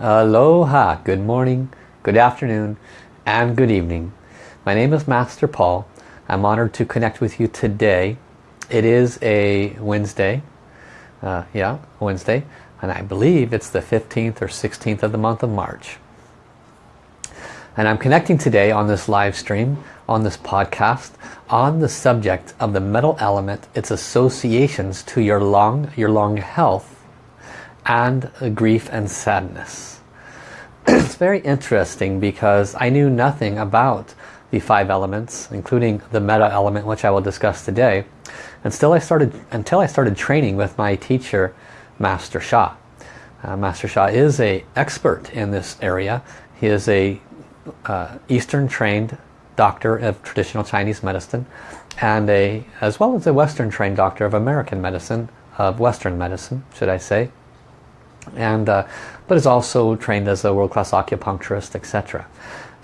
Aloha, good morning, good afternoon, and good evening. My name is Master Paul. I'm honored to connect with you today. It is a Wednesday, uh, yeah, Wednesday, and I believe it's the 15th or 16th of the month of March. And I'm connecting today on this live stream, on this podcast, on the subject of the metal element, its associations to your lung, your lung health, and grief and sadness. it's very interesting because I knew nothing about the five elements, including the metal element, which I will discuss today. And still I started, until I started training with my teacher, Master Sha. Uh, Master Sha is a expert in this area. He is a uh, Eastern trained doctor of traditional Chinese medicine and a as well as a Western trained doctor of American medicine, of Western medicine, should I say and uh, but is also trained as a world-class acupuncturist etc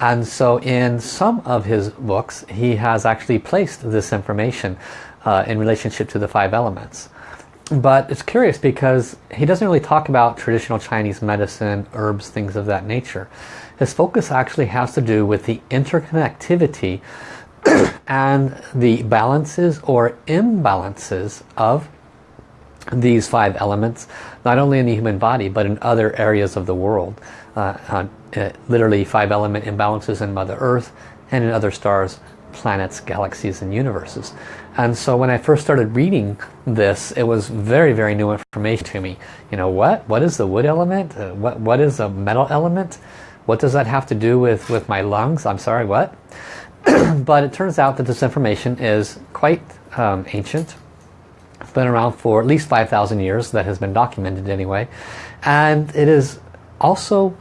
and so in some of his books he has actually placed this information uh, in relationship to the five elements but it's curious because he doesn't really talk about traditional Chinese medicine, herbs, things of that nature. His focus actually has to do with the interconnectivity and the balances or imbalances of these five elements, not only in the human body, but in other areas of the world. Uh, uh, literally five element imbalances in Mother Earth and in other stars, planets, galaxies, and universes. And so when I first started reading this, it was very, very new information to me. You know, what? What is the wood element? Uh, what, what is a metal element? What does that have to do with, with my lungs? I'm sorry, what? but it turns out that this information is quite um, ancient, been around for at least 5,000 years that has been documented anyway. And it is also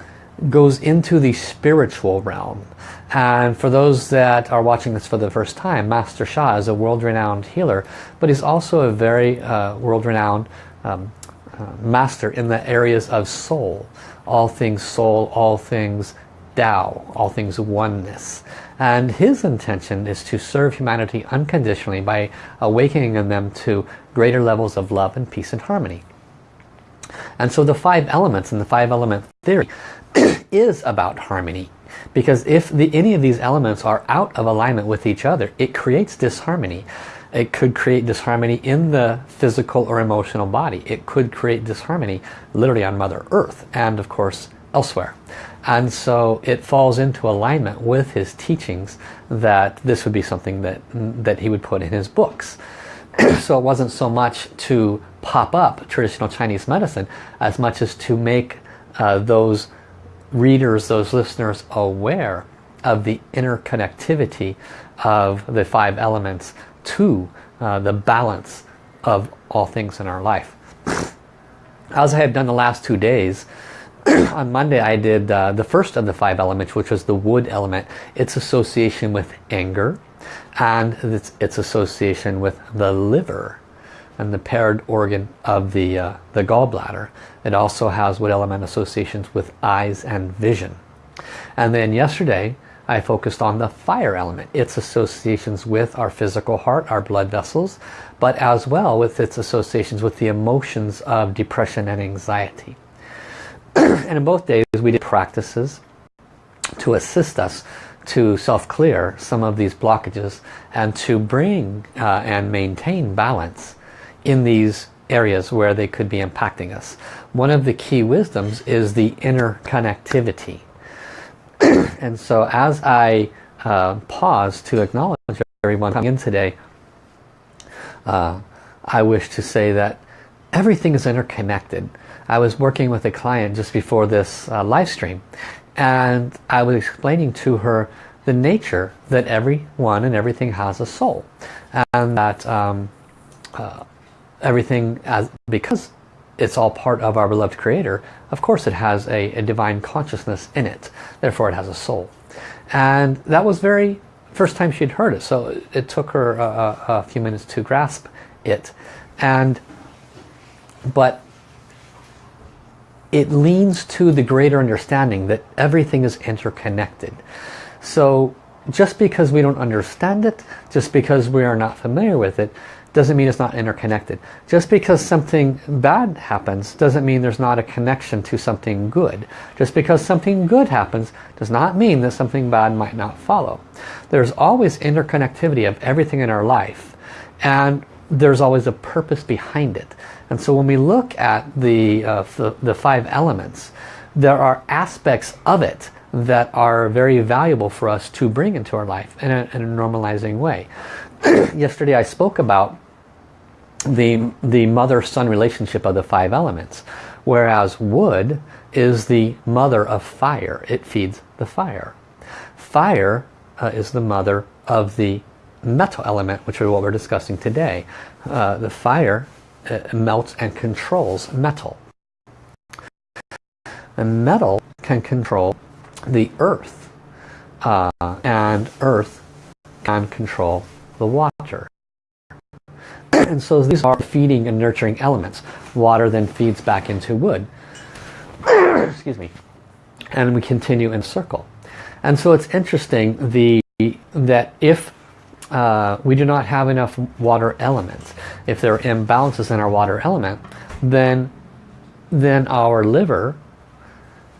goes into the spiritual realm. And for those that are watching this for the first time Master Sha is a world-renowned healer but he's also a very uh, world-renowned um, uh, master in the areas of soul. All things soul all things Tao all things oneness. And his intention is to serve humanity unconditionally by awakening them to greater levels of love and peace and harmony. And so the five elements in the five element theory is about harmony. Because if the, any of these elements are out of alignment with each other, it creates disharmony. It could create disharmony in the physical or emotional body. It could create disharmony literally on Mother Earth and of course elsewhere. And so it falls into alignment with his teachings that this would be something that, that he would put in his books. so it wasn't so much to pop up traditional Chinese medicine as much as to make uh, those readers, those listeners aware of the interconnectivity of the five elements to uh, the balance of all things in our life. As I have done the last two days, on Monday I did uh, the first of the five elements, which was the wood element. Its association with anger, and its, its association with the liver and the paired organ of the, uh, the gallbladder. It also has wood element associations with eyes and vision. And then yesterday I focused on the fire element, its associations with our physical heart, our blood vessels, but as well with its associations with the emotions of depression and anxiety. and in both days we did practices to assist us to self-clear some of these blockages and to bring uh, and maintain balance in these areas where they could be impacting us. One of the key wisdoms is the inner connectivity. and so as I uh, pause to acknowledge everyone coming in today, uh, I wish to say that everything is interconnected. I was working with a client just before this uh, live stream and I was explaining to her the nature that everyone and everything has a soul. And that um, uh, everything as because it's all part of our beloved creator of course it has a, a divine consciousness in it. Therefore it has a soul. And that was very first time she'd heard it. So it took her a, a few minutes to grasp it. And but it leans to the greater understanding that everything is interconnected. So just because we don't understand it, just because we are not familiar with it, doesn't mean it's not interconnected. Just because something bad happens doesn't mean there's not a connection to something good. Just because something good happens does not mean that something bad might not follow. There's always interconnectivity of everything in our life and there's always a purpose behind it. And so when we look at the, uh, the, the five elements, there are aspects of it that are very valuable for us to bring into our life in a, in a normalizing way. Yesterday I spoke about the, the mother-son relationship of the five elements. Whereas wood is the mother of fire. It feeds the fire. Fire uh, is the mother of the metal element, which is what we're discussing today. Uh, the fire uh, melts and controls metal. And metal can control the earth. Uh, and earth can control the water. and so these are feeding and nurturing elements. Water then feeds back into wood. Excuse me. And we continue in circle. And so it's interesting the that if uh, we do not have enough water elements, if there are imbalances in our water element, then then our liver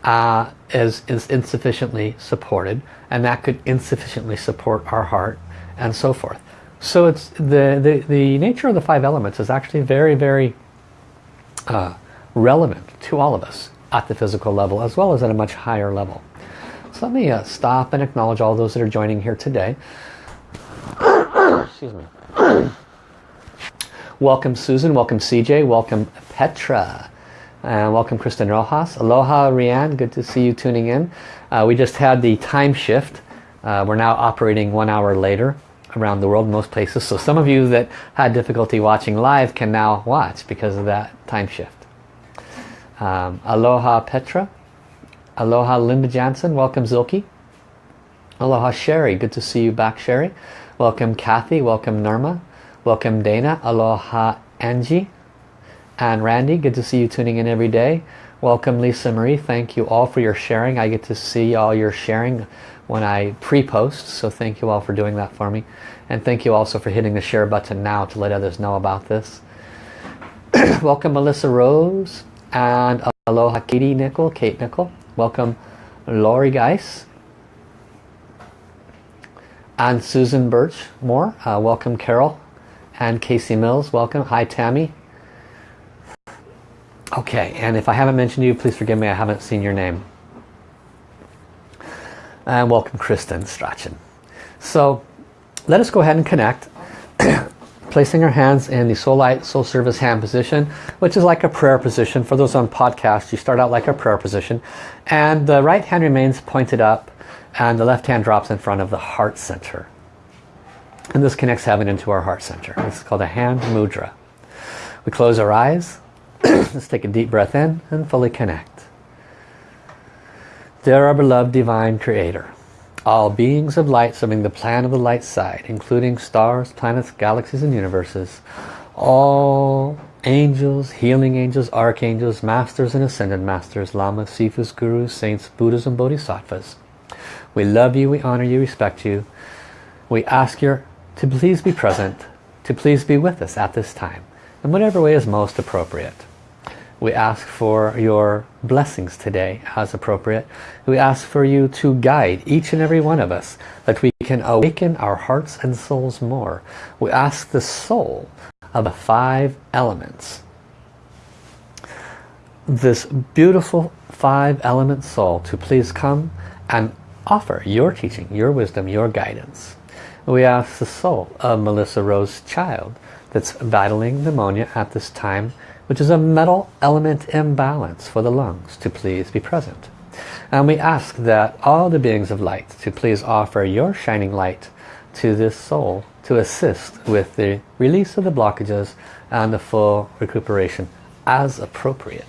uh, is, is insufficiently supported and that could insufficiently support our heart and so forth. So it's the, the, the nature of the five elements is actually very, very uh, relevant to all of us at the physical level as well as at a much higher level. So let me uh, stop and acknowledge all those that are joining here today. Excuse me. welcome Susan, welcome CJ, welcome Petra, and welcome Kristen Rojas. Aloha Rianne, good to see you tuning in. Uh, we just had the time shift. Uh, we're now operating one hour later around the world most places. So some of you that had difficulty watching live can now watch because of that time shift. Um, aloha Petra. Aloha Linda Jansen. Welcome Zilke. Aloha Sherry. Good to see you back Sherry. Welcome Kathy. Welcome Norma. Welcome Dana. Aloha Angie. And Randy. Good to see you tuning in every day. Welcome Lisa Marie. Thank you all for your sharing. I get to see all your sharing when I pre-post. So thank you all for doing that for me. And thank you also for hitting the share button now to let others know about this. Welcome Melissa Rose and aloha Katie Nickel, Kate Nickel. Welcome Lori Geis and Susan Birch Moore. Uh, welcome Carol and Casey Mills. Welcome. Hi Tammy. Okay, and if I haven't mentioned you, please forgive me. I haven't seen your name. And welcome Kristen Strachan. So let us go ahead and connect. Placing our hands in the Soul Light Soul Service hand position, which is like a prayer position. For those on podcast, you start out like a prayer position. And the right hand remains pointed up and the left hand drops in front of the heart center. And this connects heaven into our heart center. Is called a hand mudra. We close our eyes. Let's take a deep breath in and fully connect. Dear our beloved divine creator, all beings of light serving the plan of the light side, including stars, planets, galaxies and universes, all angels, healing angels, archangels, masters and ascended masters, lamas, sifus, gurus, saints, buddhas and bodhisattvas. We love you, we honor you, respect you. We ask you to please be present, to please be with us at this time, in whatever way is most appropriate. We ask for your blessings today as appropriate. We ask for you to guide each and every one of us that we can awaken our hearts and souls more. We ask the soul of the five elements. This beautiful five element soul to please come and offer your teaching, your wisdom, your guidance. We ask the soul of Melissa Rose Child that's battling pneumonia at this time which is a metal element imbalance for the lungs to please be present. And we ask that all the beings of light to please offer your shining light to this soul to assist with the release of the blockages and the full recuperation as appropriate.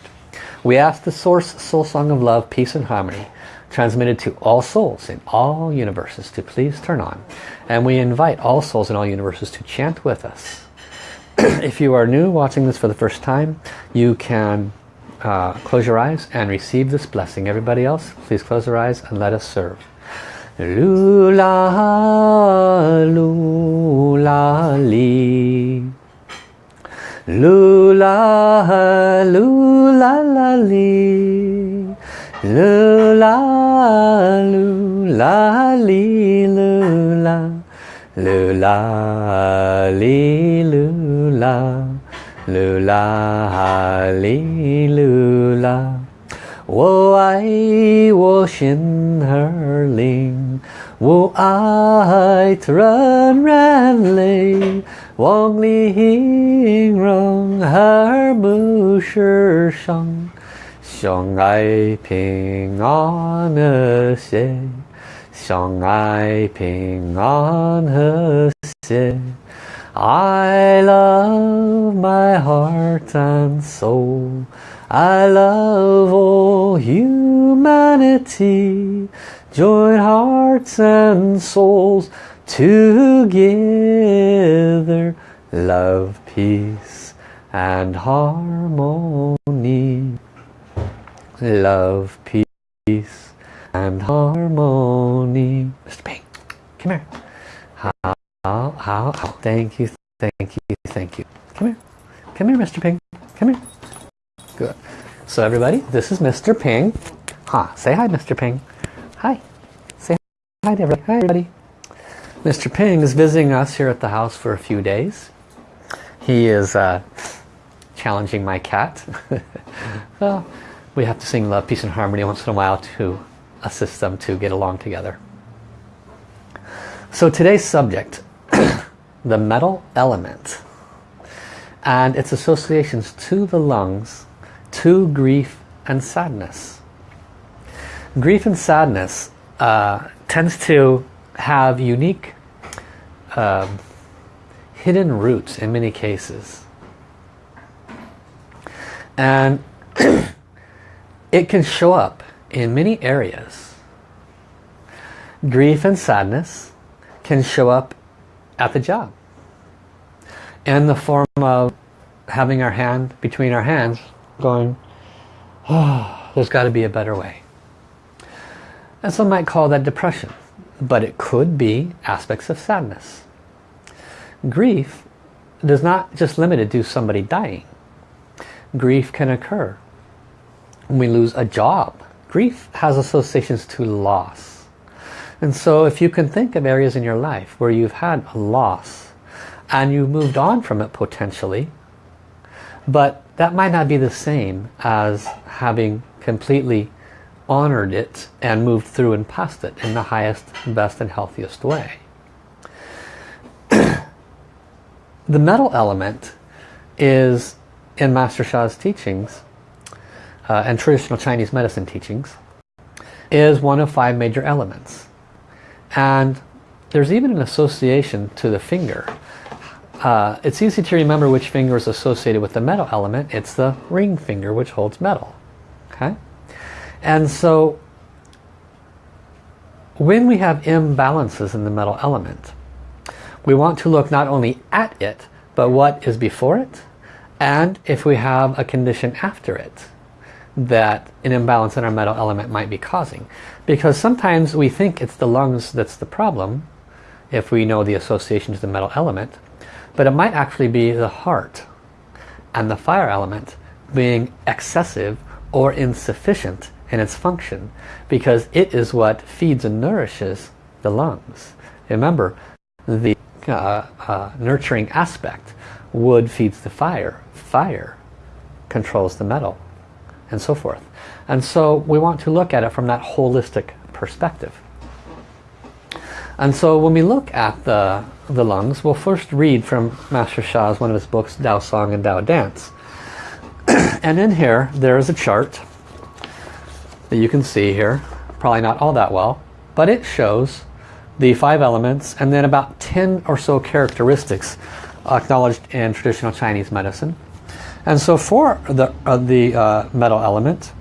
We ask the Source Soul Song of Love, Peace and Harmony transmitted to all souls in all universes to please turn on. And we invite all souls in all universes to chant with us if you are new watching this for the first time, you can uh, close your eyes and receive this blessing. Everybody else, please close your eyes and let us serve. Lula, lula, li. Lula, lula, la, 噜啦噜啦哩噜啦，噜啦哩噜啦，噜啦哩噜啦。我爱我心儿灵，我爱纯纯的，往里进拢还不是上。相爱平安和谐，相爱平安和谐。I love my heart and soul. I love all humanity. Join hearts and souls together. Love, peace and harmony. Love, peace and harmony. Mr. Pink, come here. How, how, how, thank you, thank you, thank you. Come here. Come here, Mr. Pink. Come here. Good. So everybody, this is Mr. Ping. Huh, say hi, Mr. Ping. Hi. Say hi to everybody. Hi, everybody. Mr. Ping is visiting us here at the house for a few days. He is uh, challenging my cat. well, we have to sing Love, Peace and Harmony once in a while to assist them to get along together. So today's subject, the metal element and its associations to the lungs to grief and sadness. Grief and sadness uh, tends to have unique um, hidden roots in many cases. And it can show up in many areas. Grief and sadness can show up at the job in the form of having our hand between our hands going, oh, there's got to be a better way. And some might call that depression, but it could be aspects of sadness. Grief does not just limited to somebody dying. Grief can occur when we lose a job. Grief has associations to loss. And so if you can think of areas in your life where you've had a loss and you've moved on from it potentially, but that might not be the same as having completely honored it and moved through and past it in the highest, best and healthiest way. the metal element is in Master Sha's teachings uh, and traditional Chinese medicine teachings is one of five major elements. And there's even an association to the finger uh, it's easy to remember which finger is associated with the metal element. It's the ring finger which holds metal. Okay, And so when we have imbalances in the metal element, we want to look not only at it, but what is before it, and if we have a condition after it that an imbalance in our metal element might be causing. Because sometimes we think it's the lungs that's the problem, if we know the association to the metal element, but it might actually be the heart and the fire element being excessive or insufficient in its function because it is what feeds and nourishes the lungs. Remember, the uh, uh, nurturing aspect, wood feeds the fire, fire controls the metal, and so forth. And so we want to look at it from that holistic perspective. And so when we look at the the lungs, we'll first read from Master Sha's one of his books, Tao Song and Tao Dance. and in here, there is a chart that you can see here. Probably not all that well, but it shows the five elements and then about 10 or so characteristics acknowledged in traditional Chinese medicine. And so for the, uh, the uh, metal element,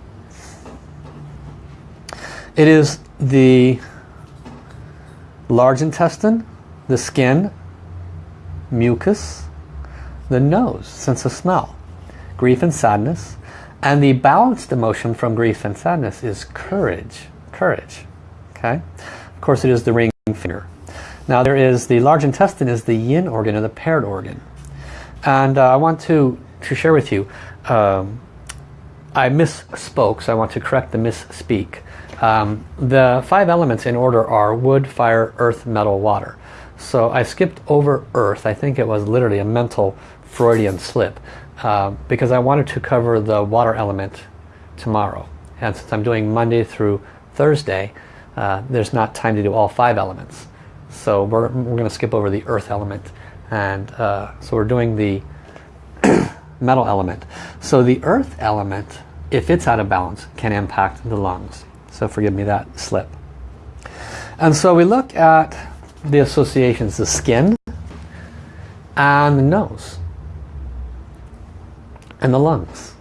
it is the large intestine, the skin, mucus, the nose, sense of smell, grief and sadness, and the balanced emotion from grief and sadness is courage. Courage. Okay? Of course it is the ring finger. Now there is the large intestine is the yin organ or the paired organ. And uh, I want to, to share with you, um, I misspoke, so I want to correct the misspeak. Um, the five elements in order are wood, fire, earth, metal, water. So I skipped over earth. I think it was literally a mental Freudian slip uh, because I wanted to cover the water element tomorrow. And since I'm doing Monday through Thursday, uh, there's not time to do all five elements. So we're, we're going to skip over the earth element. And uh, so we're doing the metal element. So the earth element, if it's out of balance, can impact the lungs. So forgive me that slip. And so we look at the associations, the skin and the nose and the lungs.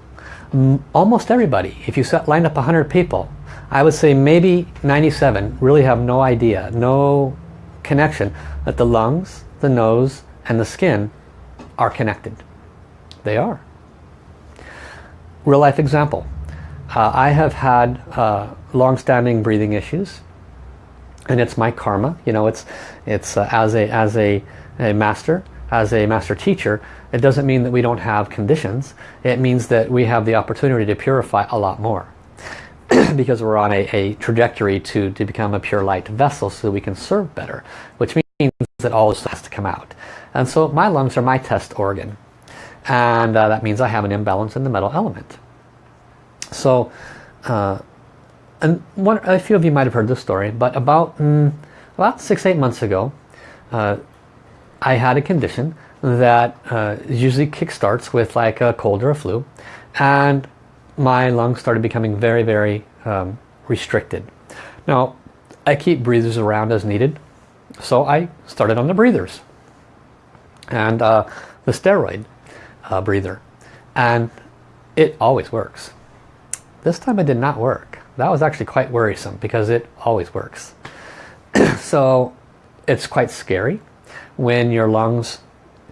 Almost everybody, if you set, line up 100 people, I would say maybe 97 really have no idea, no connection that the lungs, the nose and the skin are connected. They are. Real life example. Uh, I have had uh, long-standing breathing issues and it's my karma you know it's it's uh, as a as a, a master as a master teacher it doesn't mean that we don't have conditions it means that we have the opportunity to purify a lot more because we're on a, a, trajectory to to become a pure light vessel so we can serve better which means that all this has to come out and so my lungs are my test organ and uh, that means I have an imbalance in the metal element. So uh, and one, a few of you might have heard this story but about mm, about six eight months ago uh, I had a condition that uh, usually kickstarts with like a cold or a flu and my lungs started becoming very very um, restricted. Now I keep breathers around as needed so I started on the breathers. And uh, the steroid uh, breather. And it always works. This time it did not work. That was actually quite worrisome because it always works. So it's quite scary when your lungs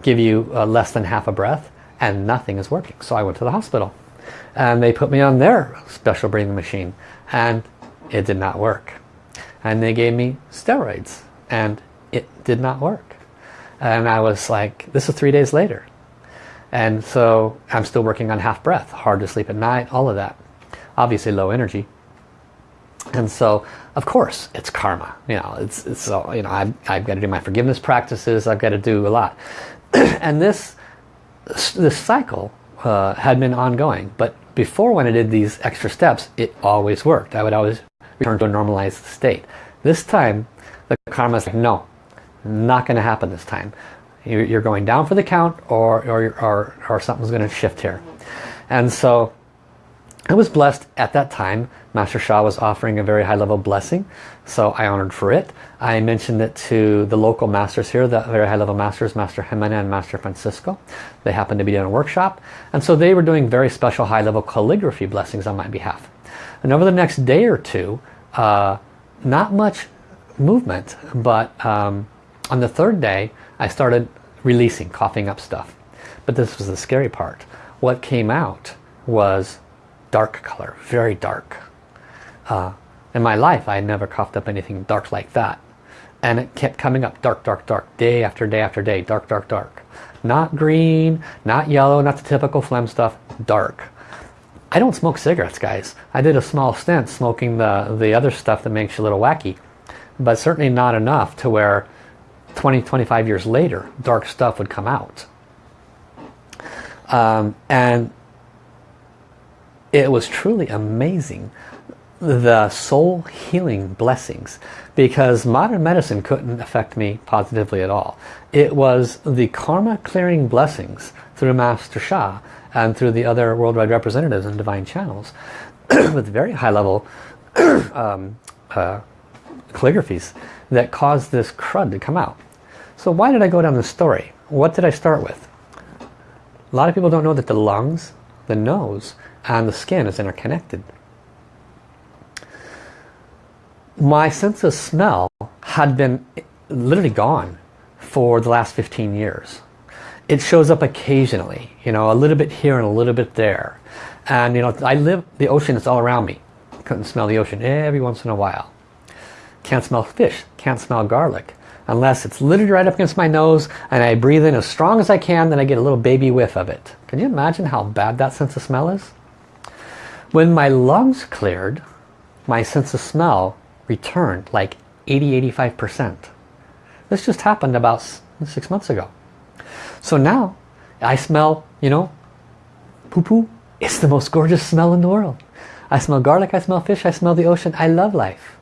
give you uh, less than half a breath and nothing is working. So I went to the hospital and they put me on their special breathing machine and it did not work. And they gave me steroids and it did not work. And I was like this is three days later and so I'm still working on half breath hard to sleep at night all of that. Obviously low energy. And so of course it's karma. You know it's, it's you know I've, I've got to do my forgiveness practices. I've got to do a lot. And this this cycle uh, had been ongoing. But before when I did these extra steps it always worked. I would always return to a normalized state. This time the karma is like no not going to happen this time you're going down for the count or or, or, or something's going to shift here and so I was blessed at that time. Master Sha was offering a very high level blessing. So I honored for it. I mentioned it to the local masters here, the very high level masters, Master Jimena and Master Francisco. They happened to be doing a workshop. And so they were doing very special high level calligraphy blessings on my behalf. And over the next day or two, uh, not much movement, but um, on the third day, I started releasing, coughing up stuff. But this was the scary part. What came out was dark color, very dark. Uh, in my life, I had never coughed up anything dark like that. And it kept coming up dark, dark, dark, day after day after day, dark, dark, dark. Not green, not yellow, not the typical phlegm stuff, dark. I don't smoke cigarettes, guys. I did a small stint smoking the, the other stuff that makes you a little wacky. But certainly not enough to where 20, 25 years later, dark stuff would come out. Um, and it was truly amazing the soul healing blessings because modern medicine couldn't affect me positively at all. It was the karma clearing blessings through Master Sha and through the other worldwide representatives and divine channels with very high level um, uh, calligraphies that caused this crud to come out. So why did I go down this story? What did I start with? A lot of people don't know that the lungs, the nose, and the skin is interconnected. My sense of smell had been literally gone for the last 15 years. It shows up occasionally, you know, a little bit here and a little bit there. And you know, I live, the ocean is all around me. Couldn't smell the ocean every once in a while. Can't smell fish, can't smell garlic. unless it's literally right up against my nose and I breathe in as strong as I can then I get a little baby whiff of it. Can you imagine how bad that sense of smell is? When my lungs cleared, my sense of smell returned like 80-85%. This just happened about six months ago. So now I smell, you know, poo-poo. It's the most gorgeous smell in the world. I smell garlic, I smell fish, I smell the ocean. I love life.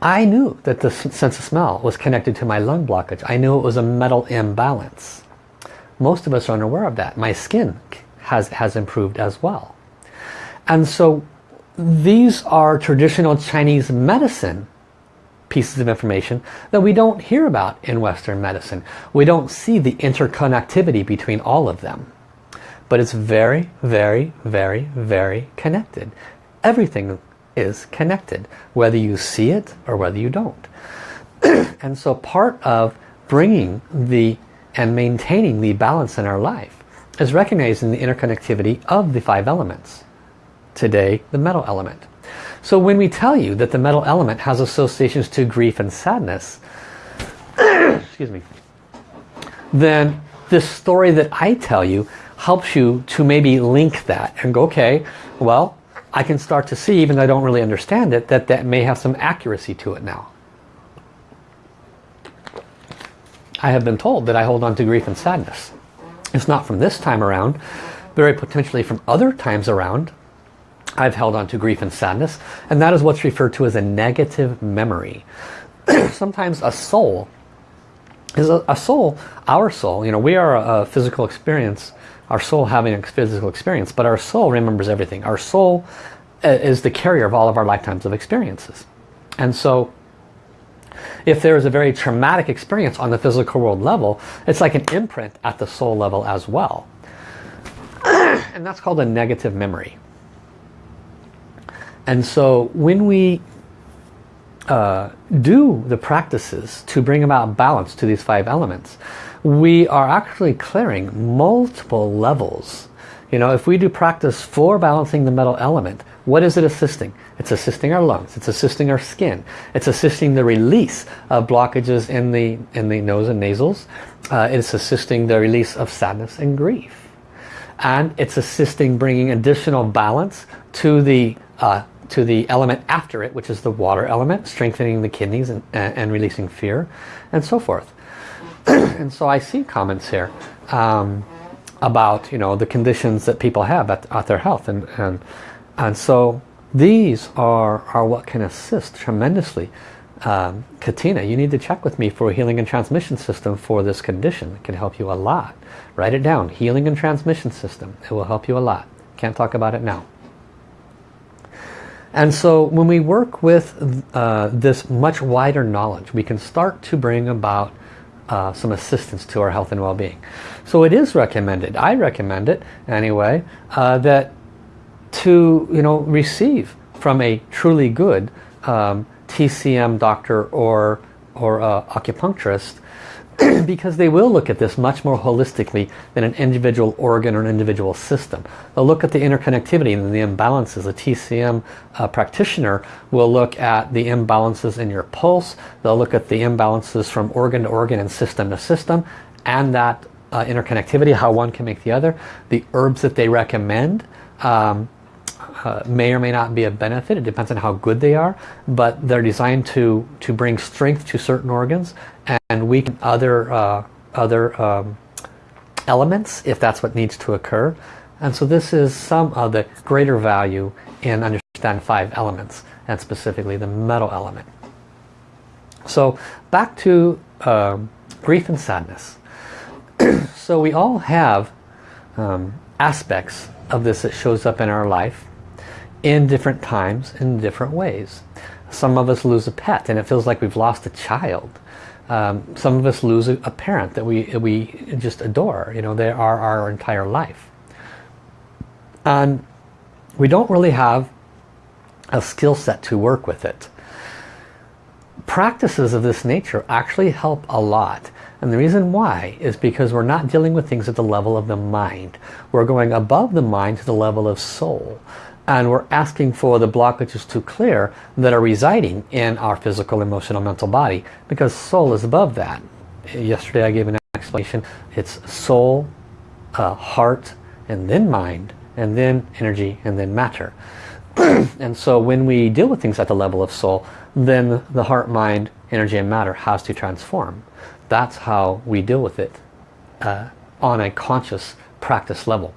I knew that the sense of smell was connected to my lung blockage. I knew it was a metal imbalance. Most of us are unaware of that. My skin has, has improved as well. And so these are traditional Chinese medicine pieces of information that we don't hear about in Western medicine. We don't see the interconnectivity between all of them. But it's very, very, very, very connected. Everything is connected, whether you see it or whether you don't. and so part of bringing the and maintaining the balance in our life is recognizing the interconnectivity of the five elements. Today, the metal element. So when we tell you that the metal element has associations to grief and sadness, excuse me, then this story that I tell you helps you to maybe link that and go, okay, well, I can start to see, even though I don't really understand it, that that may have some accuracy to it now. I have been told that I hold on to grief and sadness. It's not from this time around, very potentially from other times around. I've held on to grief and sadness, and that is what's referred to as a negative memory. Sometimes a soul is a, a, soul, our soul, you know, we are a, a physical experience our soul having a physical experience, but our soul remembers everything. Our soul uh, is the carrier of all of our lifetimes of experiences. And so if there is a very traumatic experience on the physical world level, it's like an imprint at the soul level as well. and that's called a negative memory. And so when we uh, do the practices to bring about balance to these five elements, we are actually clearing multiple levels. You know, if we do practice for balancing the metal element, what is it assisting? It's assisting our lungs, it's assisting our skin, it's assisting the release of blockages in the, in the nose and nasals, uh, it's assisting the release of sadness and grief. And it's assisting bringing additional balance to the, uh, to the element after it, which is the water element, strengthening the kidneys and, and releasing fear, and so forth. and so I see comments here um, about you know the conditions that people have at, at their health. And, and and so these are are what can assist tremendously. Um, Katina you need to check with me for a healing and transmission system for this condition. It can help you a lot. Write it down. Healing and transmission system. It will help you a lot. Can't talk about it now. And so when we work with uh, this much wider knowledge we can start to bring about uh, some assistance to our health and well-being. So it is recommended, I recommend it anyway, uh, that to you know receive from a truly good um, TCM doctor or, or uh, acupuncturist because they will look at this much more holistically than an individual organ or an individual system. They'll look at the interconnectivity and the imbalances. A TCM uh, practitioner will look at the imbalances in your pulse. They'll look at the imbalances from organ to organ and system to system and that uh, interconnectivity, how one can make the other. The herbs that they recommend um, uh, may or may not be a benefit. It depends on how good they are, but they're designed to to bring strength to certain organs and weaken other uh, other um, elements if that's what needs to occur. And so this is some of the greater value in understand five elements and specifically the metal element. So back to um, grief and sadness. so we all have um, aspects of this that shows up in our life in different times in different ways. Some of us lose a pet and it feels like we've lost a child. Um, some of us lose a, a, parent that we, we just adore. You know, they are our entire life. And we don't really have a skill set to work with it. Practices of this nature actually help a lot. And the reason why is because we're not dealing with things at the level of the mind. We're going above the mind to the level of soul and we're asking for the blockages to clear that are residing in our physical, emotional, mental body because soul is above that. Yesterday I gave an explanation. It's soul, uh, heart, and then mind, and then energy, and then matter. and so when we deal with things at the level of soul, then the heart, mind, energy, and matter has to transform. That's how we deal with it uh, on a conscious practice level.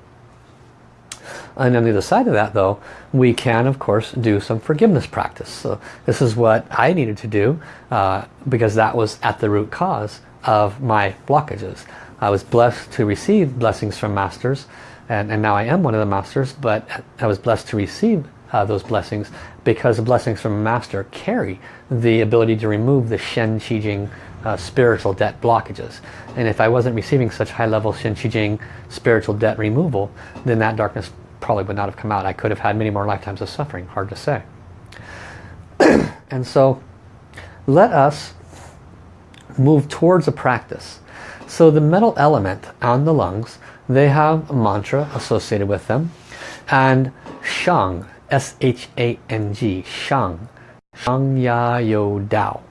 And on the other side of that though, we can of course do some forgiveness practice. So this is what I needed to do uh, because that was at the root cause of my blockages. I was blessed to receive blessings from masters and, and now I am one of the masters but I was blessed to receive uh, those blessings because the blessings from a master carry the ability to remove the Shen Qi Jing uh, spiritual debt blockages. And if I wasn't receiving such high level Shen Qi Jing spiritual debt removal, then that darkness probably would not have come out. I could have had many more lifetimes of suffering, hard to say. and so let us move towards a practice. So the metal element on the lungs, they have a mantra associated with them. And Shang, S-H-A-N-G, Shang, Shang Ya Yo Dao.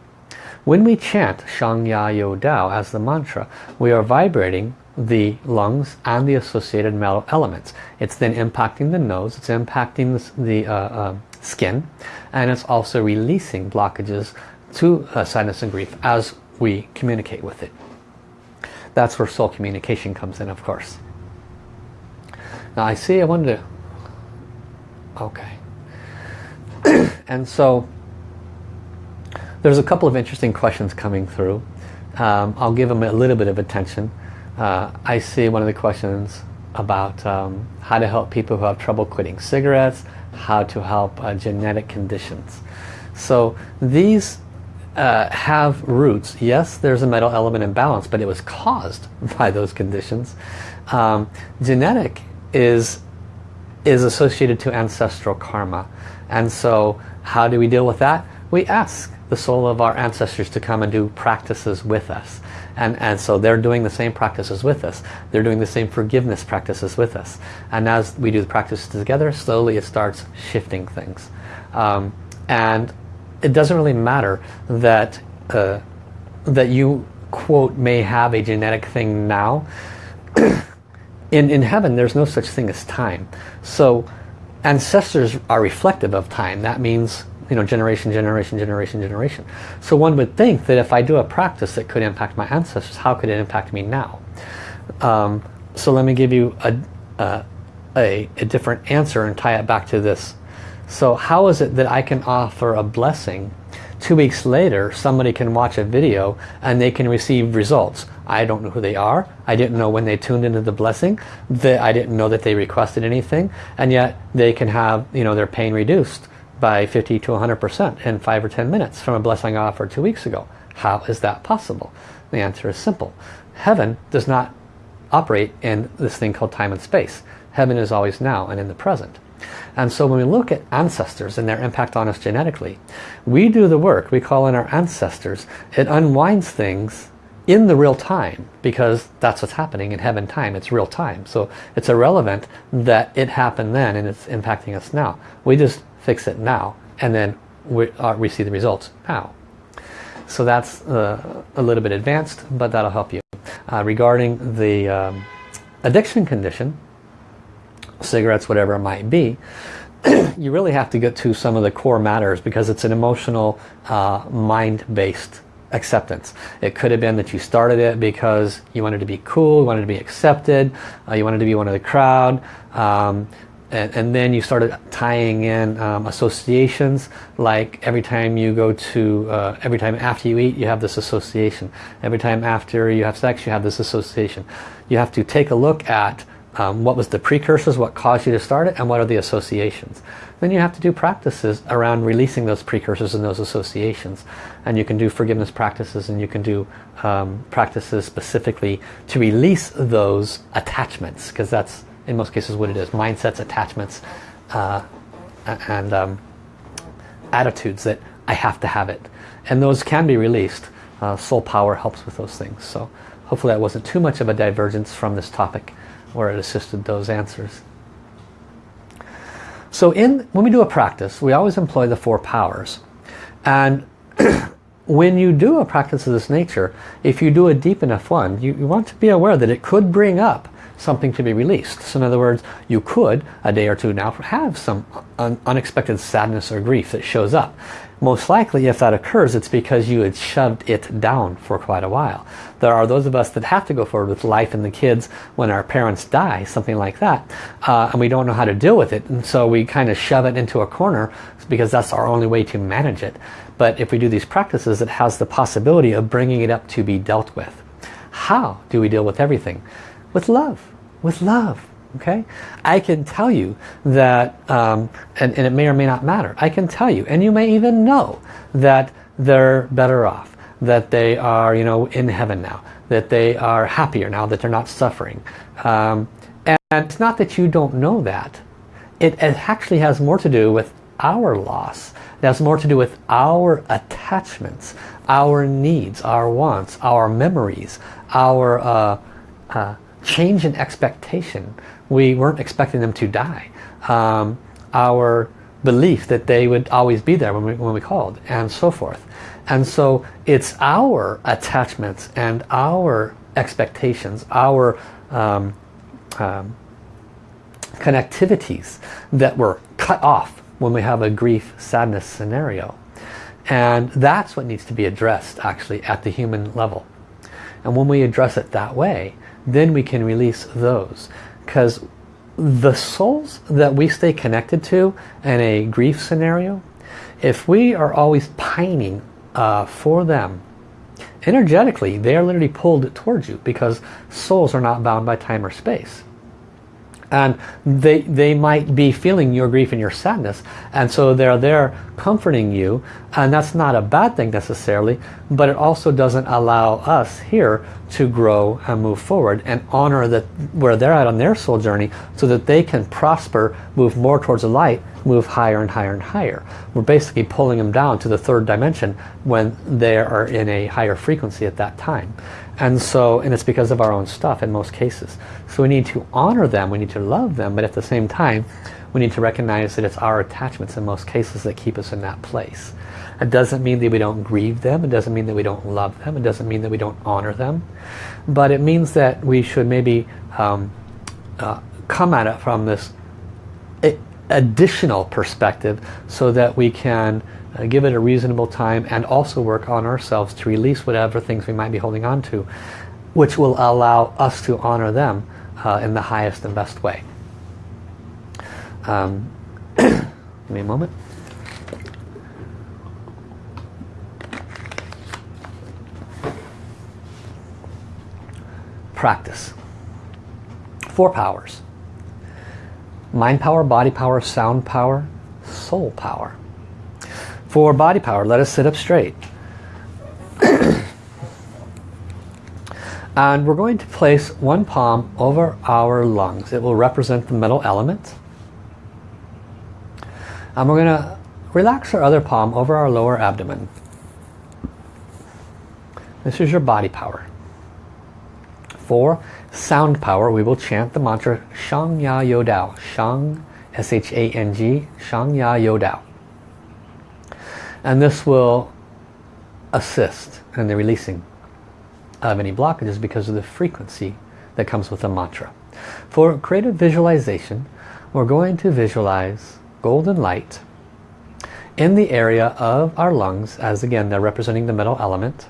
When we chant Shang Ya Yo Dao as the mantra, we are vibrating the lungs and the associated metal elements. It's then impacting the nose, it's impacting the, uh, uh, skin, and it's also releasing blockages to uh, sadness and grief as we communicate with it. That's where soul communication comes in, of course. Now I see, I to... Okay. and so there's a couple of interesting questions coming through. Um, I'll give them a little bit of attention. Uh, I see one of the questions about um, how to help people who have trouble quitting cigarettes, how to help uh, genetic conditions. So these uh, have roots. Yes, there's a metal element imbalance, but it was caused by those conditions. Um, genetic is, is associated to ancestral karma. And so how do we deal with that? We ask the soul of our ancestors to come and do practices with us. And, and so they're doing the same practices with us. They're doing the same forgiveness practices with us. And as we do the practices together, slowly it starts shifting things. Um, and it doesn't really matter that, uh, that you, quote, may have a genetic thing now. in, in heaven, there's no such thing as time. So ancestors are reflective of time. That means you know, generation, generation, generation, generation. So one would think that if I do a practice that could impact my ancestors, how could it impact me now? Um, so let me give you a, a, a, a different answer and tie it back to this. So how is it that I can offer a blessing two weeks later somebody can watch a video and they can receive results I don't know who they are I didn't know when they tuned into the blessing that I didn't know that they requested anything and yet they can have you know their pain reduced by 50 to 100% in 5 or 10 minutes from a blessing offered two weeks ago. How is that possible? The answer is simple. Heaven does not operate in this thing called time and space. Heaven is always now and in the present. And so when we look at ancestors and their impact on us genetically, we do the work, we call in our ancestors, it unwinds things in the real time because that's what's happening in heaven time it's real time so it's irrelevant that it happened then and it's impacting us now we just fix it now and then we, uh, we see the results now. So that's uh, a little bit advanced, but that'll help you. Uh, regarding the um, addiction condition, cigarettes, whatever it might be, you really have to get to some of the core matters because it's an emotional, uh, mind-based acceptance. It could have been that you started it because you wanted to be cool, you wanted to be accepted, uh, you wanted to be one of the crowd. Um, and, and, then you started tying in um, associations like every time you go to uh, every time after you eat you have this association. Every time after you have sex you have this association. You have to take a look at um, what was the precursors what caused you to start it and what are the associations. Then you have to do practices around releasing those precursors and those associations. And you can do forgiveness practices and you can do um, practices specifically to release those attachments because that's in most cases what it is. Mindsets, attachments, uh, and um, attitudes that I have to have it. And those can be released. Uh, soul power helps with those things. So hopefully that wasn't too much of a divergence from this topic where it assisted those answers. So in when we do a practice, we always employ the four powers. And when you do a practice of this nature, if you do a deep enough one, you, you want to be aware that it could bring up something to be released. So in other words, you could, a day or two now, have some un unexpected sadness or grief that shows up. Most likely, if that occurs, it's because you had shoved it down for quite a while. There are those of us that have to go forward with life and the kids when our parents die, something like that, uh, and we don't know how to deal with it, and so we kind of shove it into a corner because that's our only way to manage it. But if we do these practices, it has the possibility of bringing it up to be dealt with. How do we deal with everything? With love with love. Okay, I can tell you that, um, and, and it may or may not matter. I can tell you, and you may even know that they're better off, that they are, you know, in heaven now, that they are happier now, that they're not suffering. Um, and, it's not that you don't know that. It, it actually has more to do with our loss. It has more to do with our attachments, our needs, our wants, our memories, our uh, uh, change in expectation. We weren't expecting them to die. Um, our belief that they would always be there when we, when we called and so forth. And so it's our attachments and our expectations, our um, um, connectivities that were cut off when we have a grief, sadness scenario. And that's what needs to be addressed actually at the human level. And when we address it that way, then we can release those. Because the souls that we stay connected to in a grief scenario, if we are always pining uh, for them, energetically they are literally pulled towards you because souls are not bound by time or space and they they might be feeling your grief and your sadness. And so they're there comforting you. And that's not a bad thing necessarily but it also doesn't allow us here to grow and move forward and honor that where they're at on their soul journey so that they can prosper move more towards the light move higher and higher and higher. We're basically pulling them down to the third dimension when they are in a higher frequency at that time and so, and it's because of our own stuff in most cases. So we need to honor them, we need to love them, but at the same time, we need to recognize that it's our attachments in most cases that keep us in that place. It doesn't mean that we don't grieve them, it doesn't mean that we don't love them, it doesn't mean that we don't honor them, but it means that we should maybe um, uh, come at it from this additional perspective so that we can uh, give it a reasonable time and also work on ourselves to release whatever things we might be holding on to which will allow us to honor them uh, in the highest and best way. Um, give me a moment. Practice. Four powers. Mind power, body power, sound power, soul power. For body power, let us sit up straight. and we're going to place one palm over our lungs. It will represent the metal element. And we're going to relax our other palm over our lower abdomen. This is your body power. For sound power, we will chant the mantra Shang Ya Yo Dao. Shang, S-H-A-N-G, Shang Ya Yo Dao and this will assist in the releasing of any blockages because of the frequency that comes with the mantra. For creative visualization, we're going to visualize golden light in the area of our lungs, as again they're representing the metal element,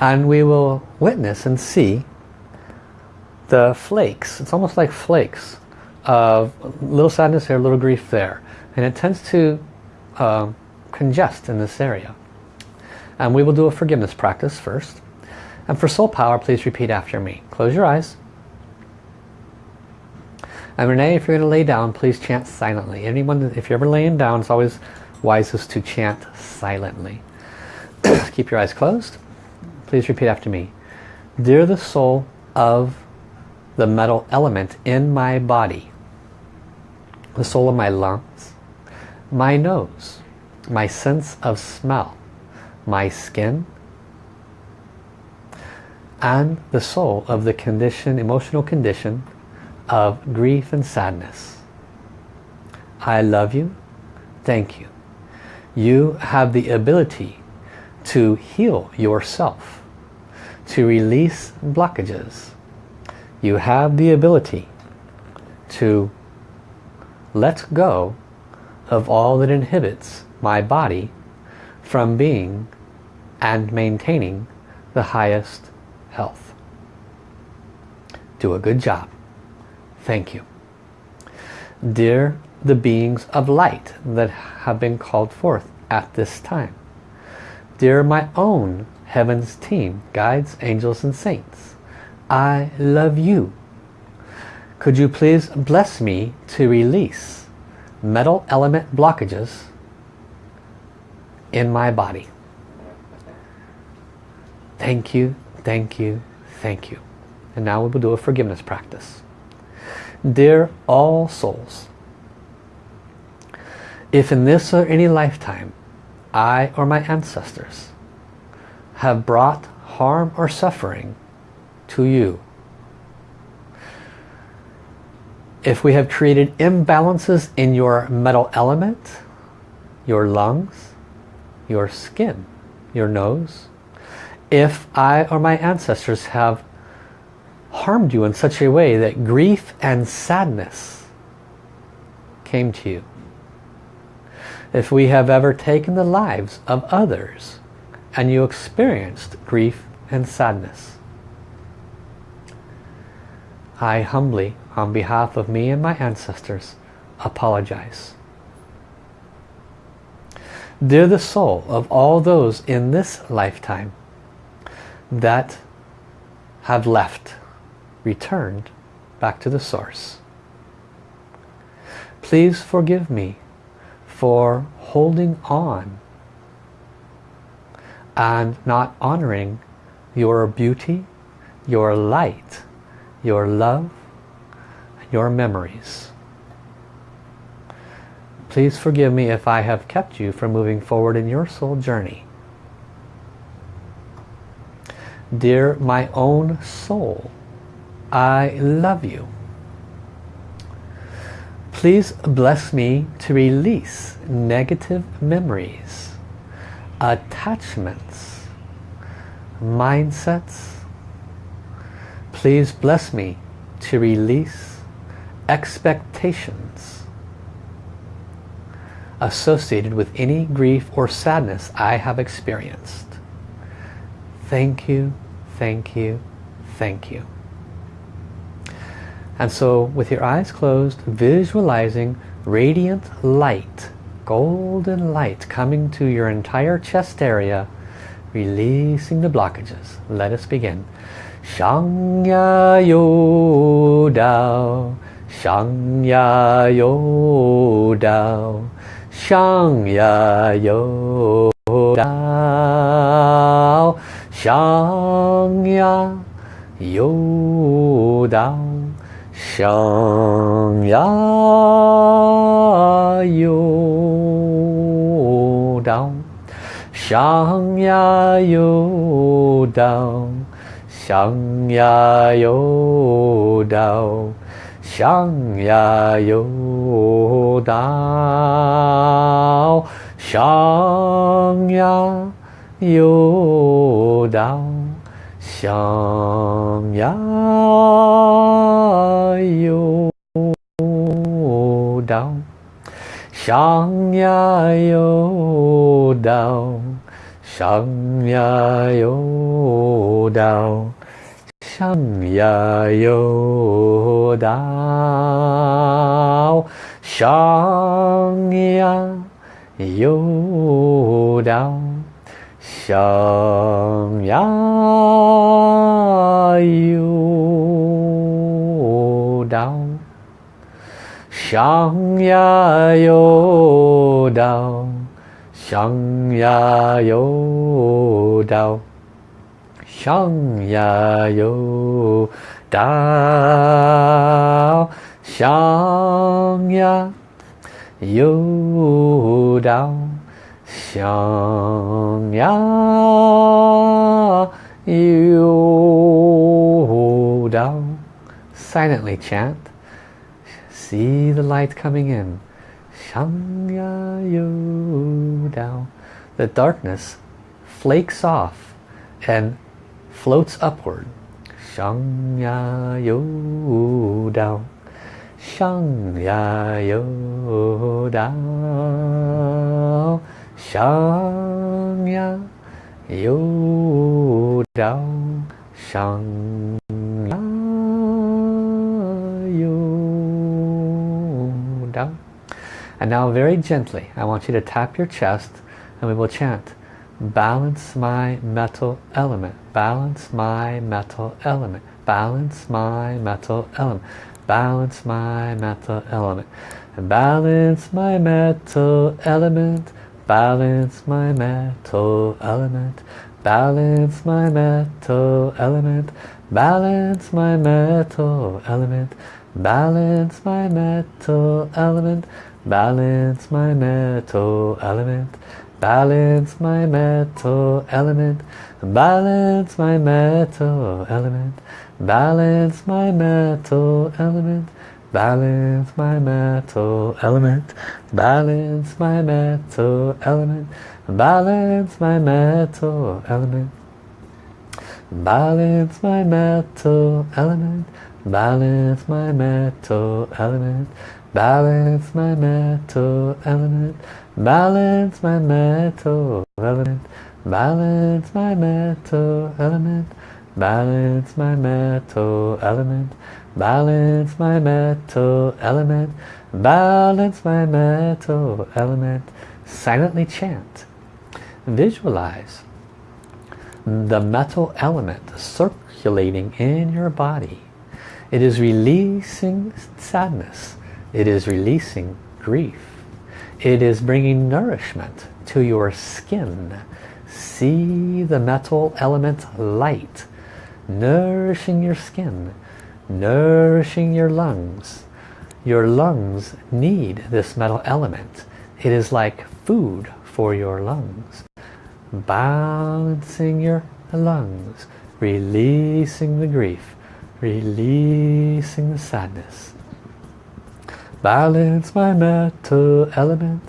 and we will witness and see the flakes, it's almost like flakes of little sadness here, little grief there, and it tends to um, congest in this area. And we will do a forgiveness practice first. And for soul power, please repeat after me. Close your eyes. And Renee, if you're going to lay down, please chant silently. Anyone, if you're ever laying down, it's always wisest to chant silently. Keep your eyes closed. Please repeat after me. Dear the soul of the metal element in my body, the soul of my lungs, my nose, my sense of smell, my skin, and the soul of the condition, emotional condition of grief and sadness. I love you. Thank you. You have the ability to heal yourself, to release blockages. You have the ability to let go of all that inhibits my body from being and maintaining the highest health. Do a good job. Thank you. Dear the beings of light that have been called forth at this time. Dear my own heavens team, guides, angels and saints, I love you. Could you please bless me to release metal element blockages in my body? Thank you, thank you, thank you. And now we will do a forgiveness practice. Dear all souls, if in this or any lifetime I or my ancestors have brought harm or suffering to you, if we have created imbalances in your metal element, your lungs, your skin, your nose, if I or my ancestors have harmed you in such a way that grief and sadness came to you. If we have ever taken the lives of others and you experienced grief and sadness. I humbly, on behalf of me and my ancestors, apologize. Dear the soul of all those in this lifetime that have left returned back to the source. Please forgive me for holding on and not honoring your beauty, your light, your love, your memories. Please forgive me if I have kept you from moving forward in your soul journey. Dear my own soul, I love you. Please bless me to release negative memories, attachments, mindsets. Please bless me to release expectations associated with any grief or sadness I have experienced. Thank you, thank you, thank you. And so with your eyes closed, visualizing radiant light, golden light coming to your entire chest area, releasing the blockages. Let us begin. Shangya Yo Dao, Shangya Yo Dao, 上呀有道上呀有道上呀有道上呀有道上呀有道想呀又到想呀又到想呀又到想呀又到想呀又到 샤呀야요다呀샤미야呀다오샤呀야요다呀샤미 Xiang Ya Yo Dao Xiang Ya Yo Dao Xiang Ya Yo Dao Silently chant. See the light coming in. Xiang Ya Yo Dao The darkness flakes off and floats upward. Shang ya yo down. Shang ya yo down. Shang ya yo down. Shang ya yo down. And now very gently, I want you to tap your chest and we will chant balance my metal element balance my metal element balance my metal element balance my metal element balance my metal element balance my metal element balance my metal element balance my metal element balance my metal element balance my metal element balance my metal element. Balance my metal element. Balance my metal element. Balance my metal element. Balance my metal element. Balance my metal element. Balance my metal element. Balance my metal element. Balance my metal element balance my metal element. Balance my metal element. Balance my metal element. Balance my metal element. Balance my metal element. Silently chant. Visualize the metal element circulating in your body. It is releasing sadness. It is releasing grief it is bringing nourishment to your skin. See the metal element light nourishing your skin nourishing your lungs. Your lungs need this metal element. It is like food for your lungs. Balancing your lungs releasing the grief releasing the sadness balance my metal element.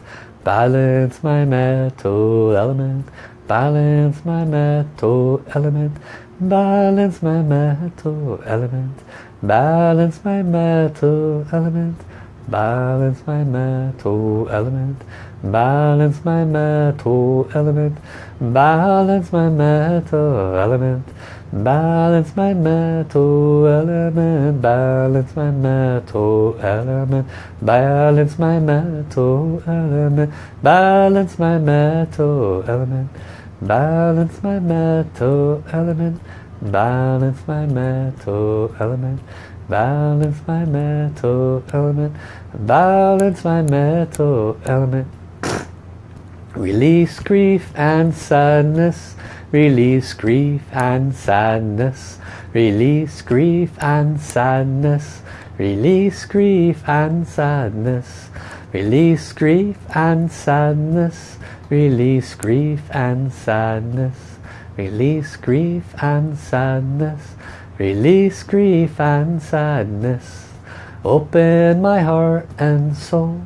Balance my metal element. Balance my metal element. Balance my metal element. Balance my metal element. Balance my metal element. Balance my metal element. Balance my metal element Balance my metal element, balance my metal element, balance my metal element, balance my metal element, balance my metal element, balance my metal element, balance my metal element, balance my metal element. Release grief and sadness release grief and sadness. Release grief and sadness. Release grief and sadness. Release grief and sadness. Release grief and sadness. Release grief and sadness. Release grief and sadness. Open my heart and soul.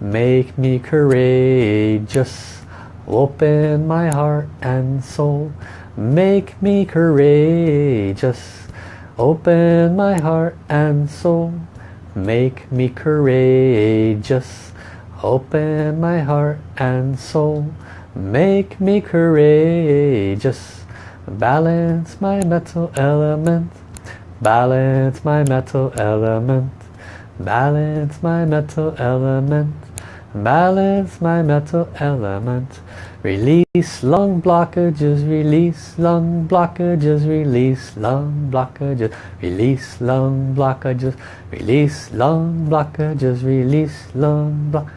Make me courageous open my heart and soul make me courageous open my heart and soul make me courageous Open my heart and soul. Make me courageous. Balance my metal element. Balance my metal element. Balance my metal element. Balance my metal element. Release lung blockages, release lung blockages, release lung blockages, release lung blockages, release lung blockages, release lung blockages.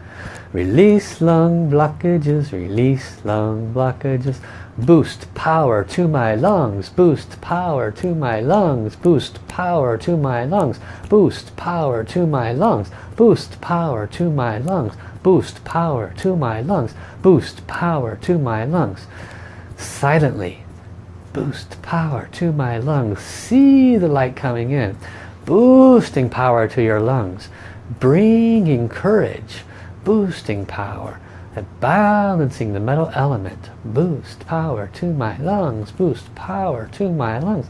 Release lung blockages, release lung blockages. Boost power to my lungs, boost power to my lungs, boost power to my lungs, boost power to my lungs, boost power to my lungs, boost power to my lungs, boost power to my lungs. Silently, boost power to my lungs. See the light coming in, boosting power to your lungs, bringing courage, boosting power, and balancing the metal element. Boost power to my lungs, boost power to my lungs,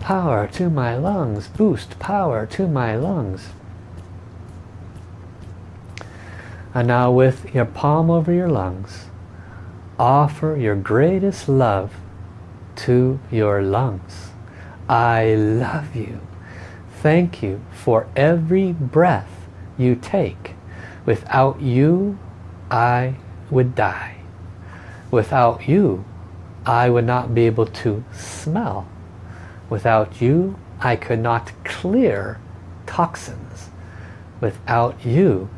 power to my lungs, boost power to my lungs. And now with your palm over your lungs, offer your greatest love to your lungs. I love you. Thank you for every breath you take. Without you, I would die. Without you, I would not be able to smell. Without you, I could not clear toxins. Without you,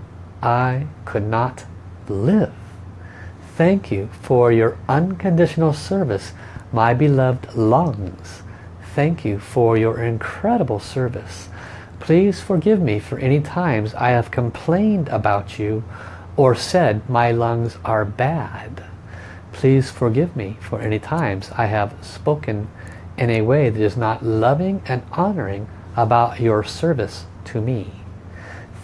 I could not live. Thank you for your unconditional service, my beloved lungs. Thank you for your incredible service. Please forgive me for any times I have complained about you or said my lungs are bad. Please forgive me for any times I have spoken in a way that is not loving and honoring about your service to me.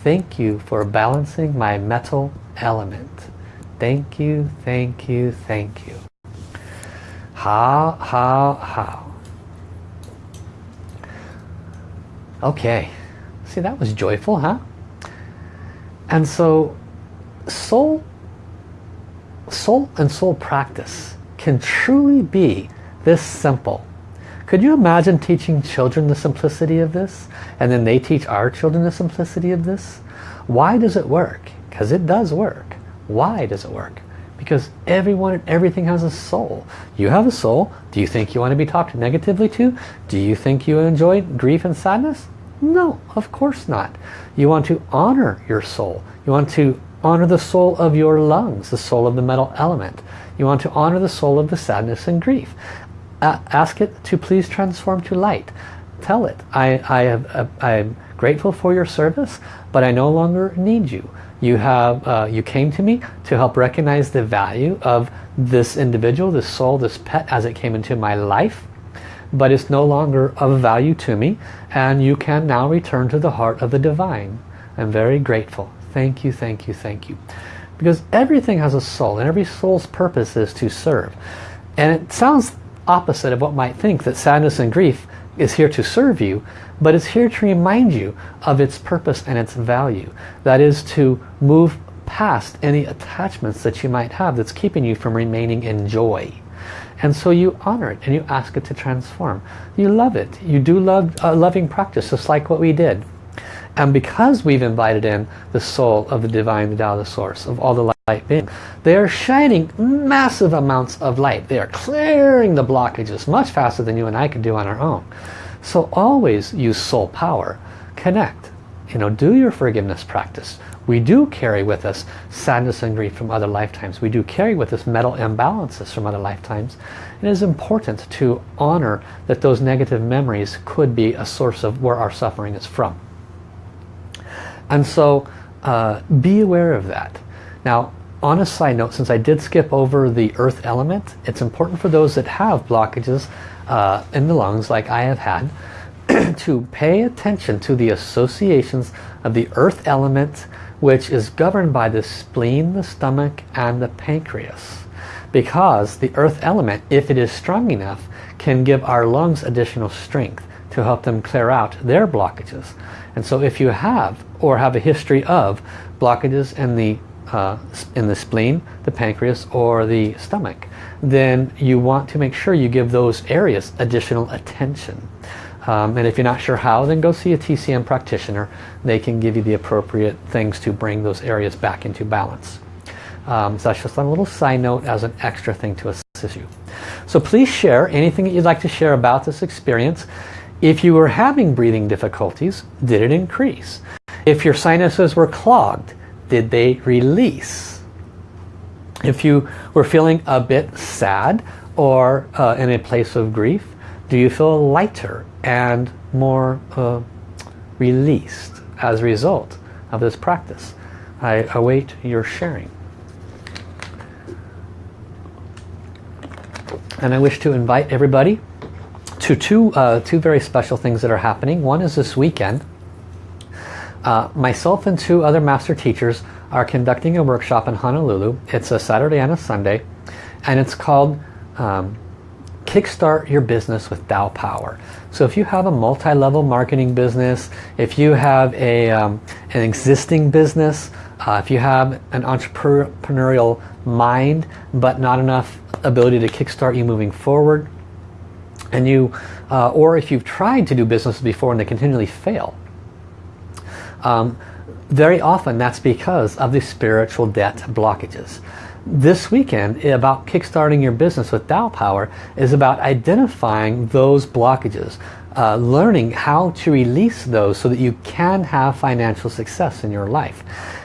Thank you for balancing my metal element. Thank you, thank you, thank you. How, how, how. Okay. See, that was joyful, huh? And so soul, soul and soul practice can truly be this simple. Could you imagine teaching children the simplicity of this? And then they teach our children the simplicity of this? Why does it work? Because it does work. Why does it work? Because everyone and everything has a soul. You have a soul. Do you think you want to be talked negatively to? Do you think you enjoy grief and sadness? No, of course not. You want to honor your soul. You want to honor the soul of your lungs, the soul of the metal element. You want to honor the soul of the sadness and grief. Ask it to please transform to light. Tell it, I, I have, uh, I'm grateful for your service, but I no longer need you. You have, uh, you came to me to help recognize the value of this individual, this soul, this pet as it came into my life, but it's no longer of value to me, and you can now return to the heart of the divine. I'm very grateful. Thank you, thank you, thank you. Because everything has a soul and every soul's purpose is to serve. And it sounds opposite of what might think that sadness and grief is here to serve you, but it's here to remind you of its purpose and its value. That is to move past any attachments that you might have that's keeping you from remaining in joy. And so you honor it and you ask it to transform. You love it. You do love a loving practice, just like what we did. And because we've invited in the soul of the divine, the Tao, the source of all the being, they are shining massive amounts of light. They are clearing the blockages much faster than you and I could do on our own. So always use soul power. Connect. You know, do your forgiveness practice. We do carry with us sadness and grief from other lifetimes. We do carry with us metal imbalances from other lifetimes. It is important to honor that those negative memories could be a source of where our suffering is from. And so uh, be aware of that. Now, on a side note, since I did skip over the earth element, it's important for those that have blockages uh, in the lungs like I have had to pay attention to the associations of the earth element which is governed by the spleen, the stomach and the pancreas. Because the earth element, if it is strong enough, can give our lungs additional strength to help them clear out their blockages. And so if you have or have a history of blockages in the uh, in the spleen, the pancreas or the stomach, then you want to make sure you give those areas additional attention. Um, and if you're not sure how, then go see a TCM practitioner. They can give you the appropriate things to bring those areas back into balance. Um, so that's just a little side note as an extra thing to assist you. So please share anything that you'd like to share about this experience. If you were having breathing difficulties, did it increase? If your sinuses were clogged, did they release? If you were feeling a bit sad or uh, in a place of grief, do you feel lighter and more uh, released as a result of this practice? I await your sharing. And I wish to invite everybody to two, uh, two very special things that are happening. One is this weekend. Uh, myself and two other master teachers are conducting a workshop in Honolulu. It's a Saturday and a Sunday and it's called um, Kickstart Your Business with Tao Power. So if you have a multi-level marketing business, if you have a, um, an existing business, uh, if you have an entrepreneurial mind but not enough ability to kickstart you moving forward, and you, uh, or if you've tried to do business before and they continually fail, um, very often that's because of the spiritual debt blockages. This weekend about kickstarting your business with Tao Power is about identifying those blockages, uh, learning how to release those so that you can have financial success in your life.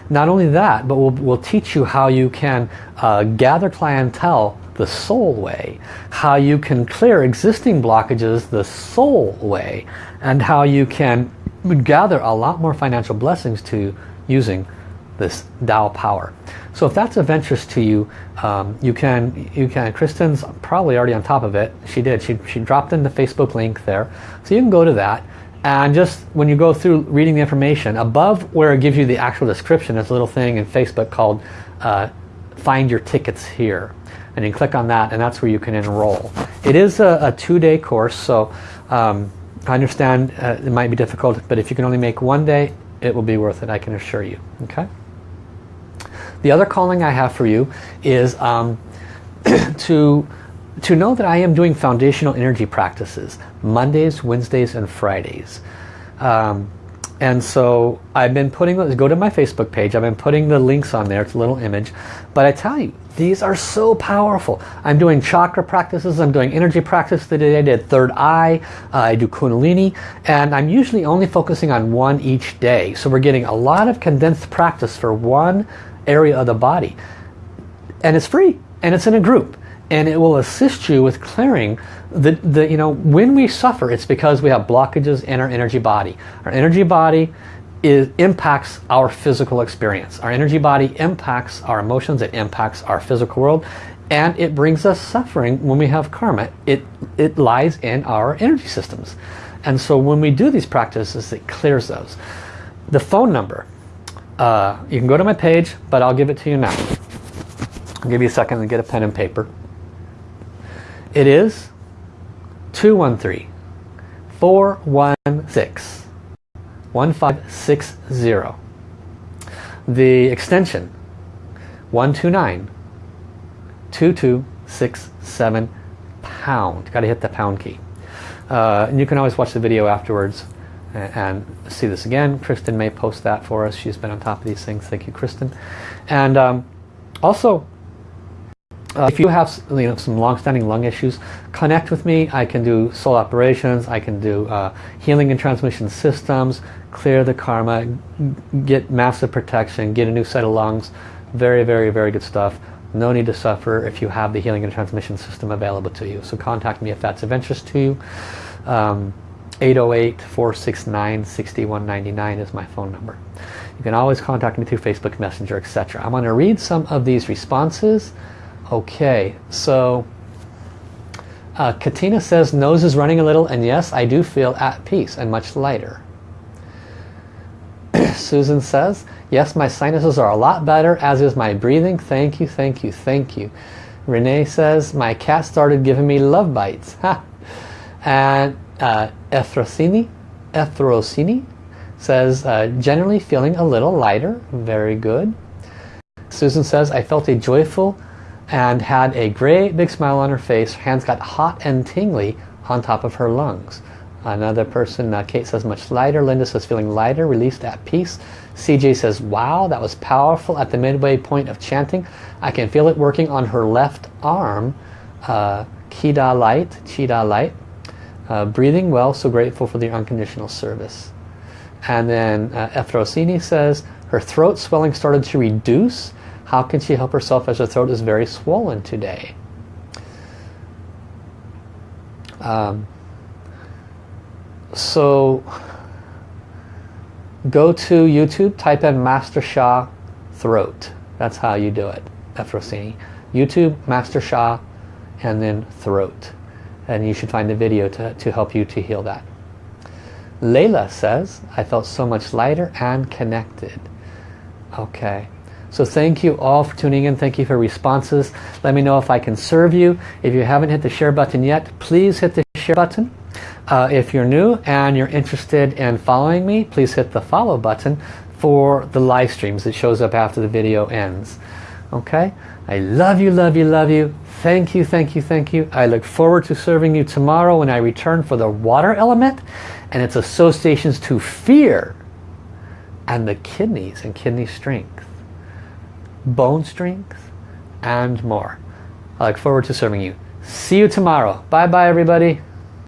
Not only that, but we'll, we'll teach you how you can uh, gather clientele the soul way, how you can clear existing blockages the soul way, and how you can gather a lot more financial blessings to using this Tao power. So if that's of interest to you, um, you can, you can, Kristen's probably already on top of it. She did, she, she dropped in the Facebook link there. So you can go to that and just when you go through reading the information, above where it gives you the actual description, there's a little thing in Facebook called uh, Find Your Tickets Here. And you click on that and that's where you can enroll. It is a, a two-day course, so um, I understand uh, it might be difficult, but if you can only make one day, it will be worth it, I can assure you. Okay. The other calling I have for you is um, to to know that I am doing foundational energy practices Mondays, Wednesdays, and Fridays. Um, and so I've been putting, go to my Facebook page, I've been putting the links on there, it's a little image. But I tell you, these are so powerful. I'm doing chakra practices, I'm doing energy practice today, I did third eye, uh, I do kundalini, and I'm usually only focusing on one each day. So we're getting a lot of condensed practice for one area of the body. And it's free, and it's in a group and it will assist you with clearing the, the you know when we suffer it's because we have blockages in our energy body. Our energy body is, impacts our physical experience. Our energy body impacts our emotions it impacts our physical world and it brings us suffering when we have karma. It it lies in our energy systems. And so when we do these practices it clears those. The phone number uh, you can go to my page but I'll give it to you now. I'll give you a second to get a pen and paper. It is 213 416 1560. The extension 129 2267 pound. Got to hit the pound key. Uh, and you can always watch the video afterwards and, and see this again. Kristen may post that for us. She's been on top of these things. Thank you, Kristen. And um, also, uh, if you have you know, some long-standing lung issues, connect with me. I can do soul operations, I can do uh, healing and transmission systems, clear the karma, get massive protection, get a new set of lungs. Very, very, very good stuff. No need to suffer if you have the healing and transmission system available to you. So contact me if that's of interest to you. Um, 808-469-6199 is my phone number. You can always contact me through Facebook Messenger, etc. I'm going to read some of these responses. Okay, so uh, Katina says nose is running a little and yes, I do feel at peace and much lighter. Susan says, yes, my sinuses are a lot better as is my breathing. Thank you, thank you, thank you. Renee says, my cat started giving me love bites. And uh, Efrosini, Efrosini says, uh, generally feeling a little lighter. Very good. Susan says, I felt a joyful and had a great big smile on her face. Her hands got hot and tingly on top of her lungs. Another person, uh, Kate says, much lighter. Linda says, feeling lighter, released at peace. CJ says, wow, that was powerful at the midway point of chanting. I can feel it working on her left arm. Uh, Kida light, Chida light. Uh, breathing well, so grateful for the unconditional service. And then uh, Efrosini says, her throat swelling started to reduce how can she help herself as her throat is very swollen today? Um, so go to YouTube, type in Master Sha throat. That's how you do it, Efrosini. YouTube, Master Sha, and then throat. And you should find the video to, to help you to heal that. Layla says, I felt so much lighter and connected. Okay. So thank you all for tuning in. Thank you for responses. Let me know if I can serve you. If you haven't hit the share button yet, please hit the share button. Uh, if you're new and you're interested in following me, please hit the follow button for the live streams. It shows up after the video ends. Okay? I love you, love you, love you. Thank you, thank you, thank you. I look forward to serving you tomorrow when I return for the water element and its associations to fear and the kidneys and kidney strength, bone strength, and more. I look forward to serving you. See you tomorrow. Bye-bye, everybody.